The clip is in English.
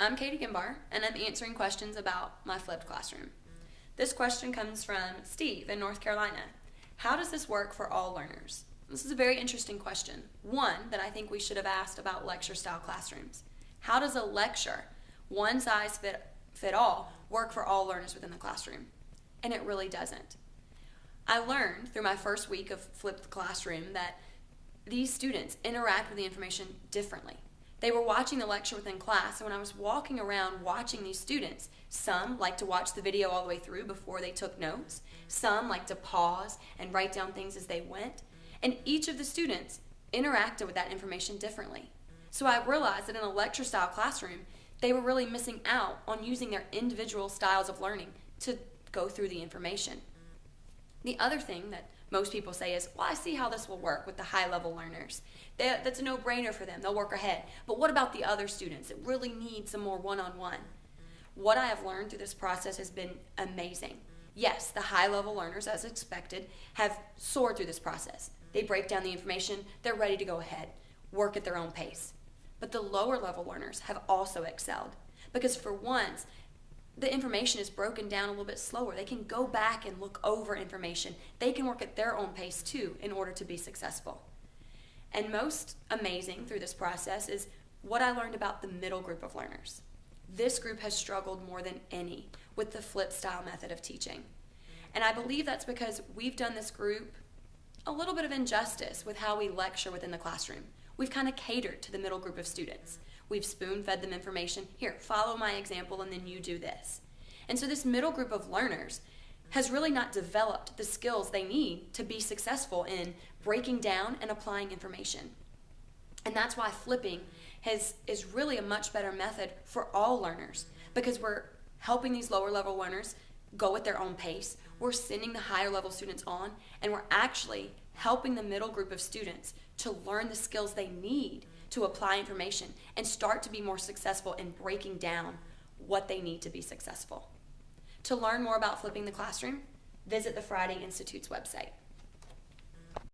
I'm Katie Gimbar, and I'm answering questions about my flipped classroom. This question comes from Steve in North Carolina. How does this work for all learners? This is a very interesting question. One that I think we should have asked about lecture style classrooms. How does a lecture, one size fit, fit all, work for all learners within the classroom? And it really doesn't. I learned through my first week of flipped classroom that these students interact with the information differently. They were watching the lecture within class, and when I was walking around watching these students, some liked to watch the video all the way through before they took notes, some liked to pause and write down things as they went, and each of the students interacted with that information differently. So I realized that in a lecture style classroom, they were really missing out on using their individual styles of learning to go through the information. The other thing that most people say is, well, I see how this will work with the high level learners. They, that's a no brainer for them. They'll work ahead. But what about the other students that really need some more one on one? What I have learned through this process has been amazing. Yes, the high level learners, as expected, have soared through this process. They break down the information, they're ready to go ahead, work at their own pace. But the lower level learners have also excelled because, for once, the information is broken down a little bit slower. They can go back and look over information. They can work at their own pace too in order to be successful. And most amazing through this process is what I learned about the middle group of learners. This group has struggled more than any with the flip style method of teaching. And I believe that's because we've done this group a little bit of injustice with how we lecture within the classroom. We've kind of catered to the middle group of students. We've spoon fed them information. Here, follow my example, and then you do this. And so, this middle group of learners has really not developed the skills they need to be successful in breaking down and applying information. And that's why flipping has, is really a much better method for all learners because we're helping these lower level learners go at their own pace. We're sending the higher level students on, and we're actually helping the middle group of students to learn the skills they need to apply information and start to be more successful in breaking down what they need to be successful. To learn more about flipping the classroom, visit the Friday Institute's website.